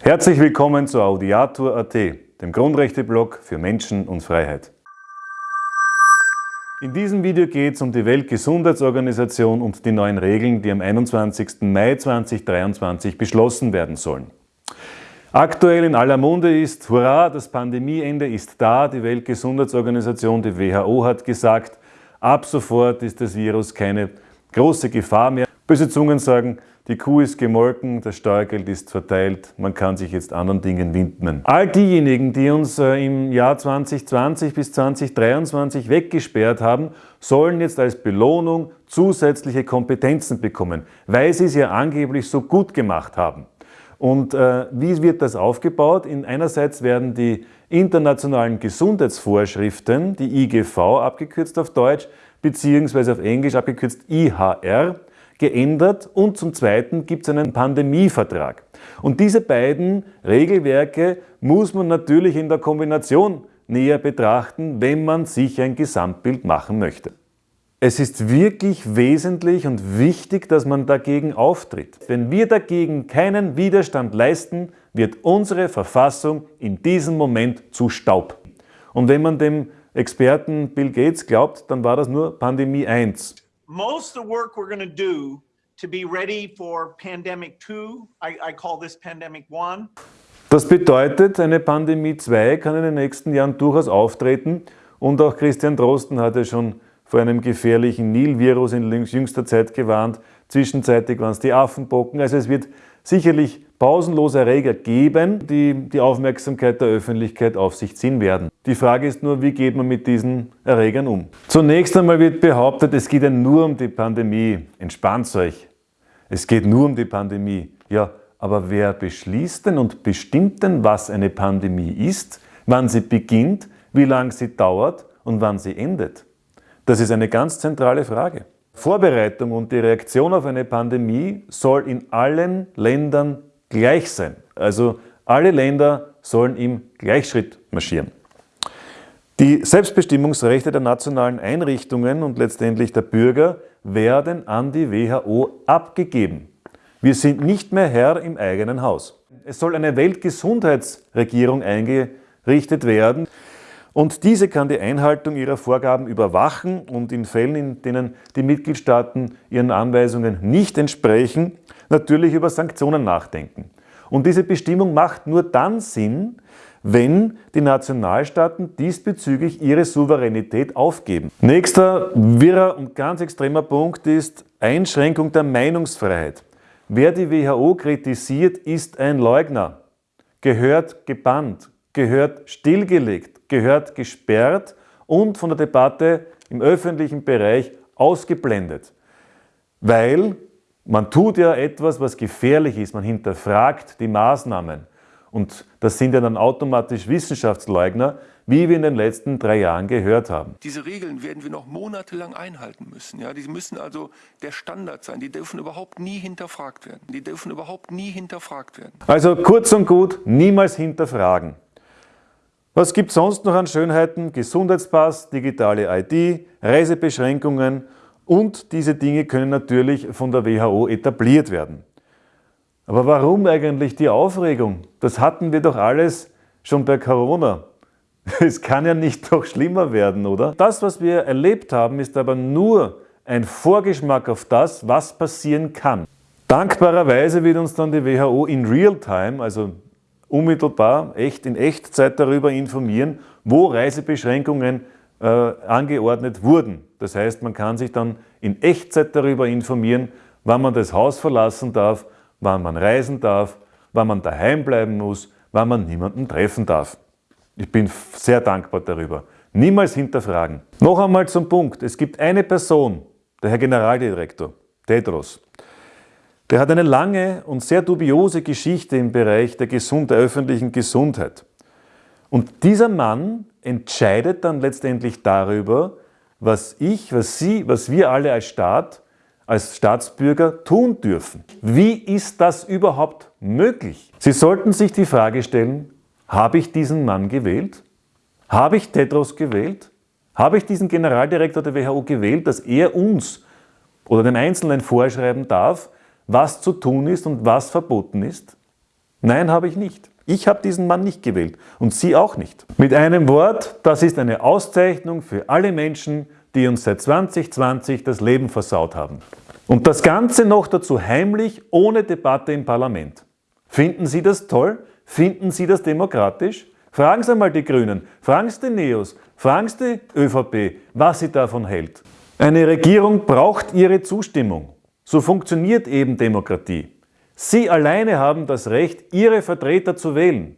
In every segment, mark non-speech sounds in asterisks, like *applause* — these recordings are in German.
Herzlich willkommen zu Audiatur.at, dem Grundrechteblog für Menschen und Freiheit. In diesem Video geht es um die Weltgesundheitsorganisation und die neuen Regeln, die am 21. Mai 2023 beschlossen werden sollen. Aktuell in aller Munde ist, hurra, das Pandemieende ist da. Die Weltgesundheitsorganisation, die WHO, hat gesagt, ab sofort ist das Virus keine große Gefahr mehr. Böse Zungen sagen, die Kuh ist gemolken, das Steuergeld ist verteilt, man kann sich jetzt anderen Dingen widmen. All diejenigen, die uns äh, im Jahr 2020 bis 2023 weggesperrt haben, sollen jetzt als Belohnung zusätzliche Kompetenzen bekommen, weil sie es ja angeblich so gut gemacht haben. Und äh, wie wird das aufgebaut? In einerseits werden die internationalen Gesundheitsvorschriften, die IGV abgekürzt auf Deutsch, beziehungsweise auf Englisch abgekürzt IHR, geändert und zum Zweiten gibt es einen Pandemievertrag. Und diese beiden Regelwerke muss man natürlich in der Kombination näher betrachten, wenn man sich ein Gesamtbild machen möchte. Es ist wirklich wesentlich und wichtig, dass man dagegen auftritt. Wenn wir dagegen keinen Widerstand leisten, wird unsere Verfassung in diesem Moment zu Staub. Und wenn man dem Experten Bill Gates glaubt, dann war das nur Pandemie 1 most of the work we're going to do to be ready for pandemic 2, I, I call this pandemic 1. Das bedeutet, eine Pandemie 2 kann in den nächsten Jahren durchaus auftreten und auch Christian Drosten hat ja schon vor einem gefährlichen Nil-Virus in jüngster Zeit gewarnt. Zwischenzeitlich waren es die Affenbocken. Also es wird sicherlich pausenlose Erreger geben, die die Aufmerksamkeit der Öffentlichkeit auf sich ziehen werden. Die Frage ist nur, wie geht man mit diesen Erregern um? Zunächst einmal wird behauptet, es geht ja nur um die Pandemie. Entspannt euch. Es geht nur um die Pandemie. Ja, aber wer beschließt denn und bestimmt denn, was eine Pandemie ist, wann sie beginnt, wie lange sie dauert und wann sie endet? Das ist eine ganz zentrale Frage. Vorbereitung und die Reaktion auf eine Pandemie soll in allen Ländern gleich sein. Also alle Länder sollen im Gleichschritt marschieren. Die Selbstbestimmungsrechte der nationalen Einrichtungen und letztendlich der Bürger werden an die WHO abgegeben. Wir sind nicht mehr Herr im eigenen Haus. Es soll eine Weltgesundheitsregierung eingerichtet werden und diese kann die Einhaltung ihrer Vorgaben überwachen und in Fällen, in denen die Mitgliedstaaten ihren Anweisungen nicht entsprechen, natürlich über Sanktionen nachdenken. Und diese Bestimmung macht nur dann Sinn, wenn die Nationalstaaten diesbezüglich ihre Souveränität aufgeben. Nächster wirrer und ganz extremer Punkt ist Einschränkung der Meinungsfreiheit. Wer die WHO kritisiert, ist ein Leugner, gehört gebannt, gehört stillgelegt, gehört gesperrt und von der Debatte im öffentlichen Bereich ausgeblendet. Weil man tut ja etwas, was gefährlich ist, man hinterfragt die Maßnahmen. Und das sind ja dann automatisch Wissenschaftsleugner, wie wir in den letzten drei Jahren gehört haben. Diese Regeln werden wir noch monatelang einhalten müssen. Ja, die müssen also der Standard sein. Die dürfen überhaupt nie hinterfragt werden. Die dürfen überhaupt nie hinterfragt werden. Also kurz und gut, niemals hinterfragen. Was gibt es sonst noch an Schönheiten? Gesundheitspass, digitale ID, Reisebeschränkungen und diese Dinge können natürlich von der WHO etabliert werden. Aber warum eigentlich die Aufregung? Das hatten wir doch alles schon bei Corona. *laughs* Es kann ja nicht noch schlimmer werden, oder? Das, was wir erlebt haben, ist aber nur ein Vorgeschmack auf das, was passieren kann. Dankbarerweise wird uns dann die WHO in Realtime, also unmittelbar, echt in Echtzeit darüber informieren, wo Reisebeschränkungen äh, angeordnet wurden. Das heißt, man kann sich dann in Echtzeit darüber informieren, wann man das Haus verlassen darf, wann man reisen darf, wann man daheim bleiben muss, wann man niemanden treffen darf. Ich bin sehr dankbar darüber. Niemals hinterfragen. Noch einmal zum Punkt. Es gibt eine Person, der Herr Generaldirektor, Tedros, der hat eine lange und sehr dubiose Geschichte im Bereich der, Gesund der öffentlichen Gesundheit. Und dieser Mann entscheidet dann letztendlich darüber, was ich, was Sie, was wir alle als Staat, als Staatsbürger tun dürfen. Wie ist das überhaupt möglich? Sie sollten sich die Frage stellen, habe ich diesen Mann gewählt? Habe ich Tedros gewählt? Habe ich diesen Generaldirektor der WHO gewählt, dass er uns oder den Einzelnen vorschreiben darf, was zu tun ist und was verboten ist? Nein, habe ich nicht. Ich habe diesen Mann nicht gewählt und Sie auch nicht. Mit einem Wort, das ist eine Auszeichnung für alle Menschen, die uns seit 2020 das Leben versaut haben. Und das Ganze noch dazu heimlich, ohne Debatte im Parlament. Finden Sie das toll? Finden Sie das demokratisch? Fragen Sie einmal die Grünen, fragen Sie die Neos, fragen Sie die ÖVP, was sie davon hält. Eine Regierung braucht Ihre Zustimmung. So funktioniert eben Demokratie. Sie alleine haben das Recht, Ihre Vertreter zu wählen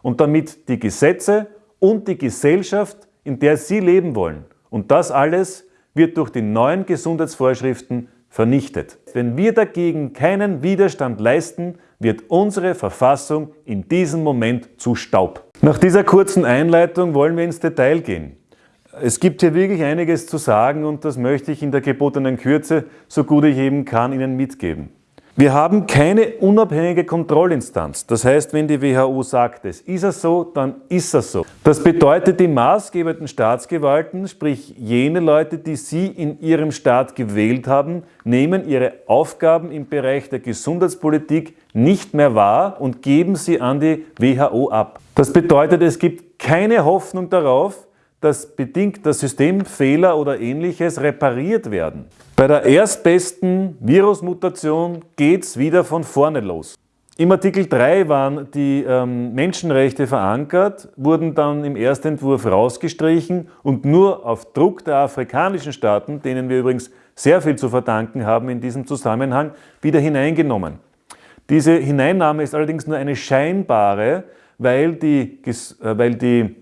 und damit die Gesetze und die Gesellschaft, in der Sie leben wollen. Und das alles wird durch die neuen Gesundheitsvorschriften vernichtet. Wenn wir dagegen keinen Widerstand leisten, wird unsere Verfassung in diesem Moment zu Staub. Nach dieser kurzen Einleitung wollen wir ins Detail gehen. Es gibt hier wirklich einiges zu sagen und das möchte ich in der gebotenen Kürze, so gut ich eben kann, Ihnen mitgeben. Wir haben keine unabhängige Kontrollinstanz. Das heißt, wenn die WHO sagt, es ist es so, dann ist es so. Das bedeutet, die maßgebenden Staatsgewalten, sprich jene Leute, die Sie in Ihrem Staat gewählt haben, nehmen ihre Aufgaben im Bereich der Gesundheitspolitik nicht mehr wahr und geben sie an die WHO ab. Das bedeutet, es gibt keine Hoffnung darauf, dass bedingt der Systemfehler oder ähnliches repariert werden. Bei der erstbesten Virusmutation geht es wieder von vorne los. Im Artikel 3 waren die ähm, Menschenrechte verankert, wurden dann im Erstentwurf rausgestrichen und nur auf Druck der afrikanischen Staaten, denen wir übrigens sehr viel zu verdanken haben in diesem Zusammenhang, wieder hineingenommen. Diese Hineinnahme ist allerdings nur eine scheinbare, weil die, äh, weil die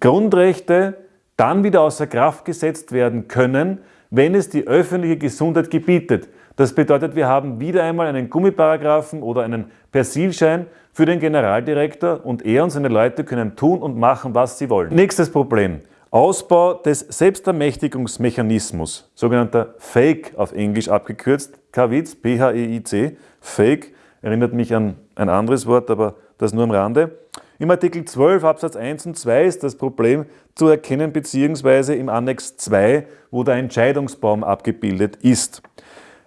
Grundrechte dann wieder außer Kraft gesetzt werden können, wenn es die öffentliche Gesundheit gebietet. Das bedeutet, wir haben wieder einmal einen Gummiparagraphen oder einen Persilschein für den Generaldirektor und er und seine Leute können tun und machen, was sie wollen. Nächstes Problem. Ausbau des Selbstermächtigungsmechanismus, sogenannter FAKE auf Englisch abgekürzt, KWIZ, P-H-E-I-C, FAKE, erinnert mich an ein anderes Wort, aber das nur am Rande. Im Artikel 12 Absatz 1 und 2 ist das Problem zu erkennen, beziehungsweise im Annex 2, wo der Entscheidungsbaum abgebildet ist.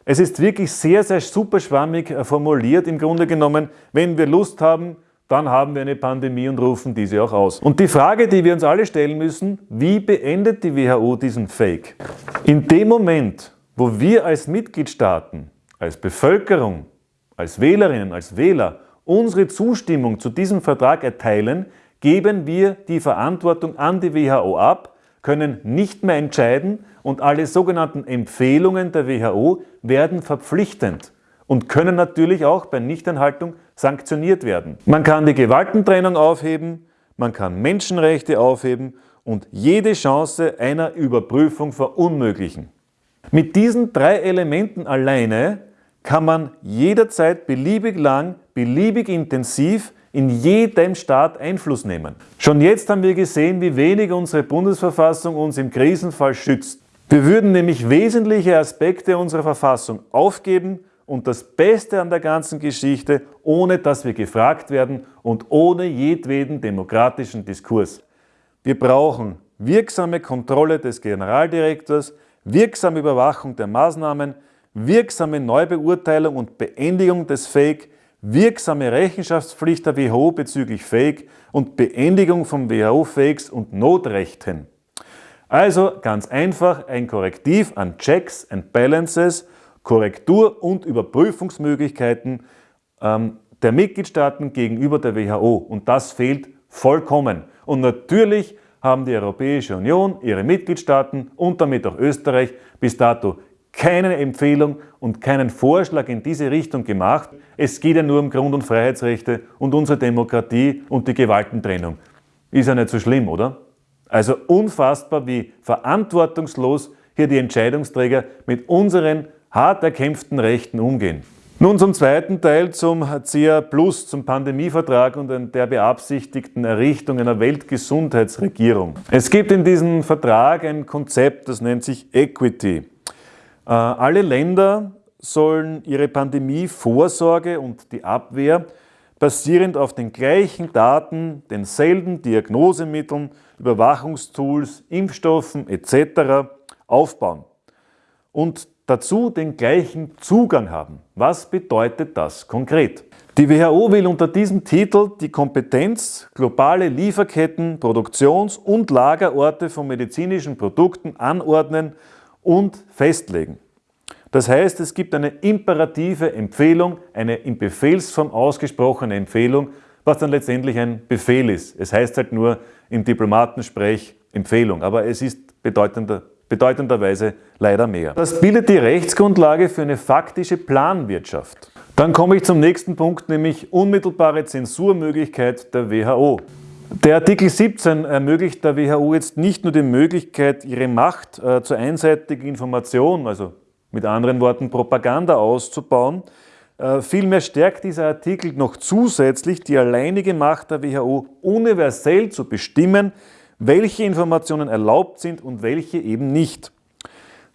Es ist wirklich sehr, sehr super schwammig äh, formuliert. Im Grunde genommen, wenn wir Lust haben, dann haben wir eine Pandemie und rufen diese auch aus. Und die Frage, die wir uns alle stellen müssen, wie beendet die WHO diesen Fake? In dem Moment, wo wir als Mitgliedstaaten, als Bevölkerung, als Wählerinnen, als Wähler unsere Zustimmung zu diesem Vertrag erteilen, geben wir die Verantwortung an die WHO ab, können nicht mehr entscheiden und alle sogenannten Empfehlungen der WHO werden verpflichtend und können natürlich auch bei Nichteinhaltung sanktioniert werden. Man kann die Gewaltentrennung aufheben, man kann Menschenrechte aufheben und jede Chance einer Überprüfung verunmöglichen. Mit diesen drei Elementen alleine kann man jederzeit beliebig lang, beliebig intensiv in jedem Staat Einfluss nehmen. Schon jetzt haben wir gesehen, wie wenig unsere Bundesverfassung uns im Krisenfall schützt. Wir würden nämlich wesentliche Aspekte unserer Verfassung aufgeben und das Beste an der ganzen Geschichte, ohne dass wir gefragt werden und ohne jedweden demokratischen Diskurs. Wir brauchen wirksame Kontrolle des Generaldirektors, wirksame Überwachung der Maßnahmen, wirksame Neubeurteilung und Beendigung des Fake, wirksame Rechenschaftspflicht der WHO bezüglich Fake und Beendigung von WHO-Fakes und Notrechten. Also ganz einfach ein Korrektiv an Checks and Balances, Korrektur- und Überprüfungsmöglichkeiten ähm, der Mitgliedstaaten gegenüber der WHO. Und das fehlt vollkommen. Und natürlich haben die Europäische Union, ihre Mitgliedstaaten und damit auch Österreich bis dato keine Empfehlung und keinen Vorschlag in diese Richtung gemacht. Es geht ja nur um Grund- und Freiheitsrechte und unsere Demokratie und die Gewaltentrennung. Ist ja nicht so schlimm, oder? Also unfassbar, wie verantwortungslos hier die Entscheidungsträger mit unseren hart erkämpften Rechten umgehen. Nun zum zweiten Teil, zum CA Plus, zum Pandemievertrag und der beabsichtigten Errichtung einer Weltgesundheitsregierung. Es gibt in diesem Vertrag ein Konzept, das nennt sich Equity. Äh, alle Länder sollen ihre Pandemievorsorge und die Abwehr basierend auf den gleichen Daten, denselben Diagnosemitteln, Überwachungstools, Impfstoffen etc. aufbauen und dazu den gleichen Zugang haben. Was bedeutet das konkret? Die WHO will unter diesem Titel die Kompetenz, globale Lieferketten, Produktions- und Lagerorte von medizinischen Produkten anordnen und festlegen. Das heißt, es gibt eine imperative Empfehlung, eine in Befehlsform ausgesprochene Empfehlung, was dann letztendlich ein Befehl ist. Es heißt halt nur im Diplomatensprech Empfehlung, aber es ist bedeutender, bedeutenderweise leider mehr. Das bildet die Rechtsgrundlage für eine faktische Planwirtschaft. Dann komme ich zum nächsten Punkt, nämlich unmittelbare Zensurmöglichkeit der WHO. Der Artikel 17 ermöglicht der WHO jetzt nicht nur die Möglichkeit, ihre Macht äh, zur einseitigen Information, also mit anderen Worten Propaganda auszubauen. Äh, vielmehr stärkt dieser Artikel noch zusätzlich die alleinige Macht der WHO, universell zu bestimmen, welche Informationen erlaubt sind und welche eben nicht.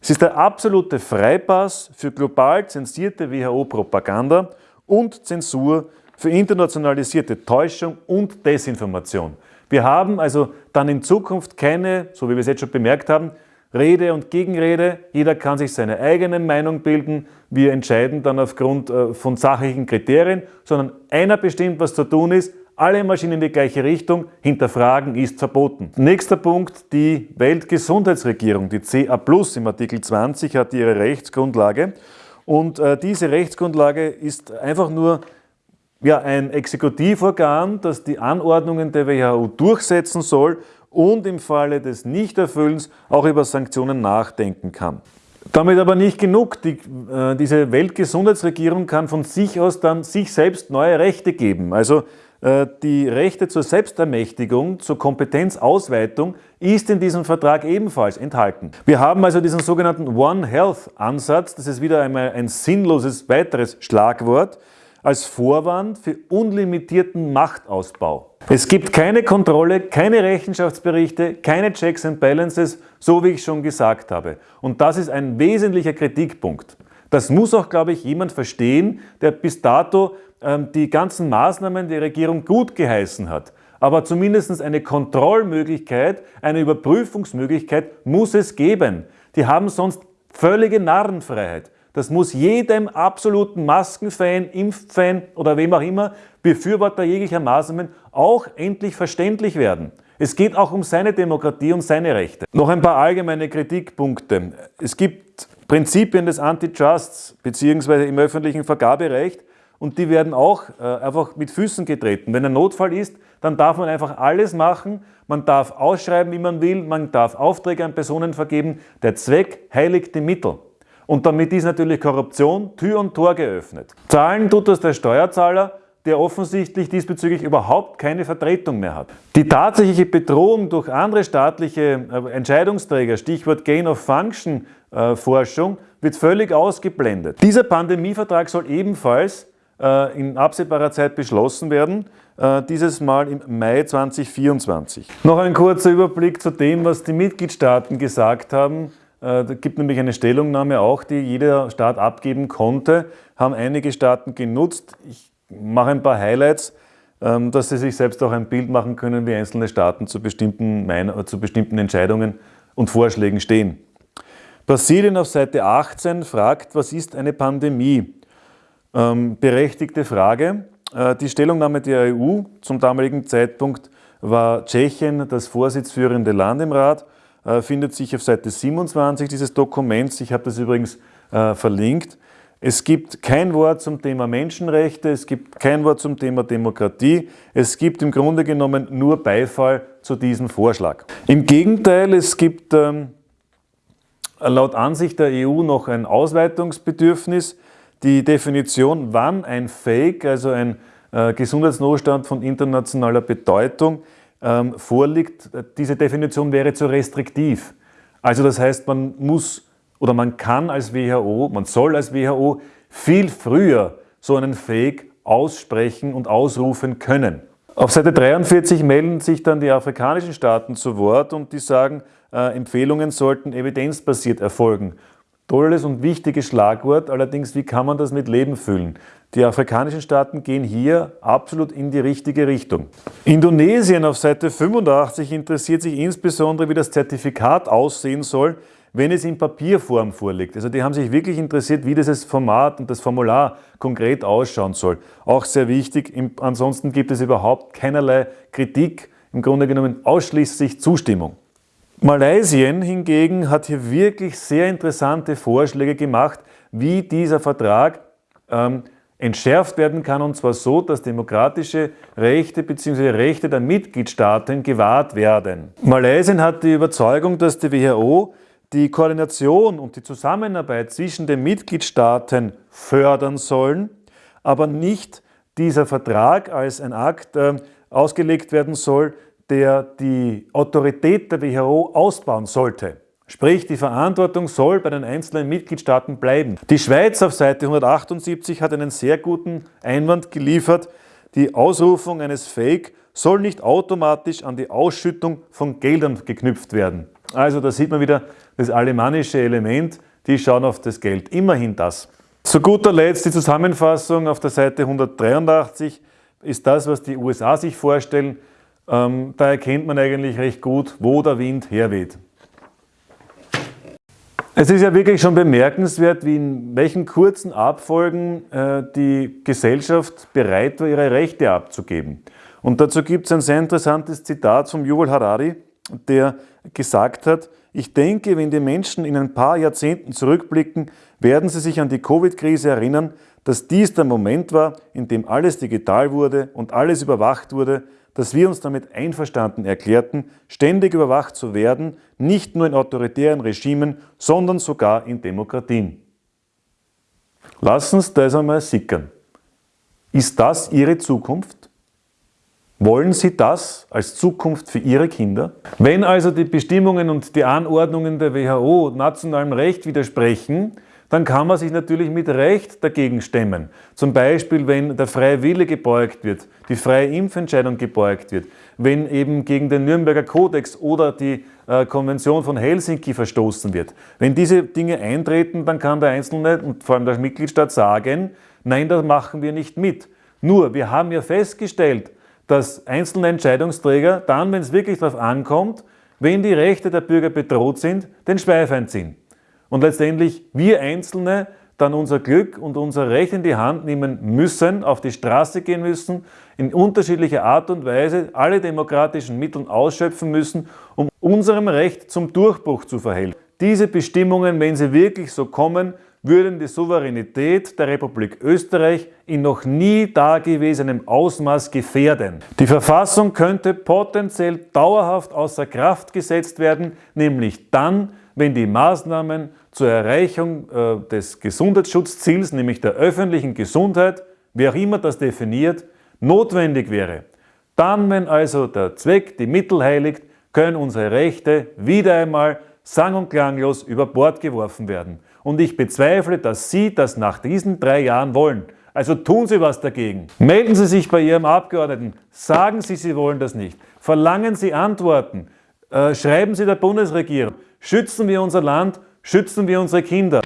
Es ist der absolute Freipass für global zensierte WHO-Propaganda und Zensur für internationalisierte Täuschung und Desinformation. Wir haben also dann in Zukunft keine, so wie wir es jetzt schon bemerkt haben, Rede und Gegenrede. Jeder kann sich seine eigene Meinung bilden. Wir entscheiden dann aufgrund äh, von sachlichen Kriterien, sondern einer bestimmt, was zu tun ist. Alle Maschinen in die gleiche Richtung. Hinterfragen ist verboten. Nächster Punkt, die Weltgesundheitsregierung, die CA Plus im Artikel 20 hat ihre Rechtsgrundlage. Und äh, diese Rechtsgrundlage ist einfach nur ja, ein Exekutivorgan, das die Anordnungen der WHO durchsetzen soll und im Falle des Nichterfüllens auch über Sanktionen nachdenken kann. Damit aber nicht genug. Die, äh, diese Weltgesundheitsregierung kann von sich aus dann sich selbst neue Rechte geben. Also äh, die Rechte zur Selbstermächtigung, zur Kompetenzausweitung ist in diesem Vertrag ebenfalls enthalten. Wir haben also diesen sogenannten One Health Ansatz, das ist wieder einmal ein sinnloses weiteres Schlagwort, als Vorwand für unlimitierten Machtausbau. Es gibt keine Kontrolle, keine Rechenschaftsberichte, keine Checks and Balances, so wie ich schon gesagt habe. Und das ist ein wesentlicher Kritikpunkt. Das muss auch, glaube ich, jemand verstehen, der bis dato ähm, die ganzen Maßnahmen der Regierung gut geheißen hat. Aber zumindest eine Kontrollmöglichkeit, eine Überprüfungsmöglichkeit muss es geben. Die haben sonst völlige Narrenfreiheit. Das muss jedem absoluten Maskenfan, Impffan oder wem auch immer, Befürworter jeglicher Maßnahmen auch endlich verständlich werden. Es geht auch um seine Demokratie und seine Rechte. Noch ein paar allgemeine Kritikpunkte. Es gibt Prinzipien des Antitrusts bzw. im öffentlichen Vergaberecht und die werden auch äh, einfach mit Füßen getreten. Wenn ein Notfall ist, dann darf man einfach alles machen. Man darf ausschreiben, wie man will, man darf Aufträge an Personen vergeben. Der Zweck heiligt die Mittel. Und damit ist natürlich Korruption Tür und Tor geöffnet. Zahlen tut das der Steuerzahler, der offensichtlich diesbezüglich überhaupt keine Vertretung mehr hat. Die tatsächliche Bedrohung durch andere staatliche äh, Entscheidungsträger, Stichwort Gain of Function äh, wird völlig ausgeblendet. Dieser Pandemievertrag soll ebenfalls äh, in absehbarer Zeit beschlossen werden, dieses Mal im Mai 2024. Noch ein kurzer Überblick zu dem, was die Mitgliedstaaten gesagt haben da gibt nämlich eine Stellungnahme auch, die jeder Staat abgeben konnte, haben einige Staaten genutzt. Ich mache ein paar Highlights, ähm, dass Sie sich selbst auch ein Bild machen können, wie einzelne Staaten zu bestimmten, äh, zu bestimmten Entscheidungen und Vorschlägen stehen. Brasilien auf Seite 18 fragt, was ist eine Pandemie? Ähm, berechtigte Frage. Äh, die Stellungnahme der EU zum damaligen Zeitpunkt war Tschechien das vorsitzführende Land im Rat äh, findet sich auf Seite 27 dieses Dokuments. Ich habe das übrigens äh, verlinkt. Es gibt kein Wort zum Thema Menschenrechte, es gibt kein Wort zum Thema Demokratie. Es gibt im Grunde genommen nur Beifall zu diesem Vorschlag. Im Gegenteil, es gibt ähm, laut Ansicht der EU noch ein Ausweitungsbedürfnis. Die Definition, wann ein Fake, also ein äh, Gesundheitsnotstand von internationaler Bedeutung, ähm, vorliegt, diese Definition wäre zu restriktiv. Also das heißt, man muss oder man kann als WHO, man soll als WHO viel früher so einen Fake aussprechen und ausrufen können. Auf Seite 43 melden sich dann die afrikanischen Staaten zu Wort und die sagen, äh, Empfehlungen sollten evidenzbasiert erfolgen. Tolles und wichtiges Schlagwort, allerdings wie kann man das mit Leben füllen? Die afrikanischen Staaten gehen hier absolut in die richtige Richtung. Indonesien auf Seite 85 interessiert sich insbesondere, wie das Zertifikat aussehen soll, wenn es in Papierform vorliegt. Also die haben sich wirklich interessiert, wie dieses Format und das Formular konkret ausschauen soll. Auch sehr wichtig. Ansonsten gibt es überhaupt keinerlei Kritik, im Grunde genommen ausschließlich Zustimmung. Malaysien hingegen hat hier wirklich sehr interessante Vorschläge gemacht, wie dieser Vertrag ähm, entschärft werden kann, und zwar so, dass demokratische Rechte bzw. Rechte der Mitgliedstaaten gewahrt werden. Malaysien hat die Überzeugung, dass die WHO die Koordination und die Zusammenarbeit zwischen den Mitgliedstaaten fördern sollen, aber nicht dieser Vertrag als ein Akt äh, ausgelegt werden soll, der die Autorität der WHO ausbauen sollte. Sprich, die Verantwortung soll bei den einzelnen Mitgliedstaaten bleiben. Die Schweiz auf Seite 178 hat einen sehr guten Einwand geliefert. Die Ausrufung eines Fake soll nicht automatisch an die Ausschüttung von Geldern geknüpft werden. Also da sieht man wieder das alemannische Element, die schauen auf das Geld. Immerhin das. Zu guter Letzt die Zusammenfassung auf der Seite 183 ist das, was die USA sich vorstellen. Ähm, da erkennt man eigentlich recht gut, wo der Wind herweht. Es ist ja wirklich schon bemerkenswert, wie in welchen kurzen Abfolgen äh, die Gesellschaft bereit war, ihre Rechte abzugeben. Und dazu gibt es ein sehr interessantes Zitat vom Yuval Harari, der gesagt hat, ich denke, wenn die Menschen in ein paar Jahrzehnten zurückblicken, werden sie sich an die Covid-Krise erinnern, dass dies der Moment war, in dem alles digital wurde und alles überwacht wurde, dass wir uns damit einverstanden erklärten, ständig überwacht zu werden, nicht nur in autoritären Regimen, sondern sogar in Demokratien. Lassen Sie das einmal sickern. Ist das Ihre Zukunft? Wollen Sie das als Zukunft für Ihre Kinder? Wenn also die Bestimmungen und die Anordnungen der WHO nationalem Recht widersprechen, dann kann man sich natürlich mit Recht dagegen stemmen. Zum Beispiel, wenn der freie Wille gebeugt wird, die freie Impfentscheidung gebeugt wird, wenn eben gegen den Nürnberger Kodex oder die äh, Konvention von Helsinki verstoßen wird. Wenn diese Dinge eintreten, dann kann der Einzelne und vor allem der Mitgliedstaat sagen, nein, das machen wir nicht mit. Nur, wir haben ja festgestellt, dass einzelne Entscheidungsträger dann, wenn es wirklich darauf ankommt, wenn die Rechte der Bürger bedroht sind, den Schweif ziehen und letztendlich wir Einzelne dann unser Glück und unser Recht in die Hand nehmen müssen, auf die Straße gehen müssen, in unterschiedlicher Art und Weise alle demokratischen Mittel ausschöpfen müssen, um unserem Recht zum Durchbruch zu verhelfen. Diese Bestimmungen, wenn sie wirklich so kommen, würden die Souveränität der Republik Österreich in noch nie dagewesenem Ausmaß gefährden. Die Verfassung könnte potenziell dauerhaft außer Kraft gesetzt werden, nämlich dann, wenn die Maßnahmen zur Erreichung äh, des Gesundheitsschutzziels, nämlich der öffentlichen Gesundheit, wie auch immer das definiert, notwendig wäre. Dann, wenn also der Zweck die Mittel heiligt, können unsere Rechte wieder einmal sang- und klanglos über Bord geworfen werden. Und ich bezweifle, dass Sie das nach diesen drei Jahren wollen. Also tun Sie was dagegen. Melden Sie sich bei Ihrem Abgeordneten. Sagen Sie, Sie wollen das nicht. Verlangen Sie Antworten. Äh, schreiben Sie der Bundesregierung. Schützen wir unser Land, schützen wir unsere Kinder.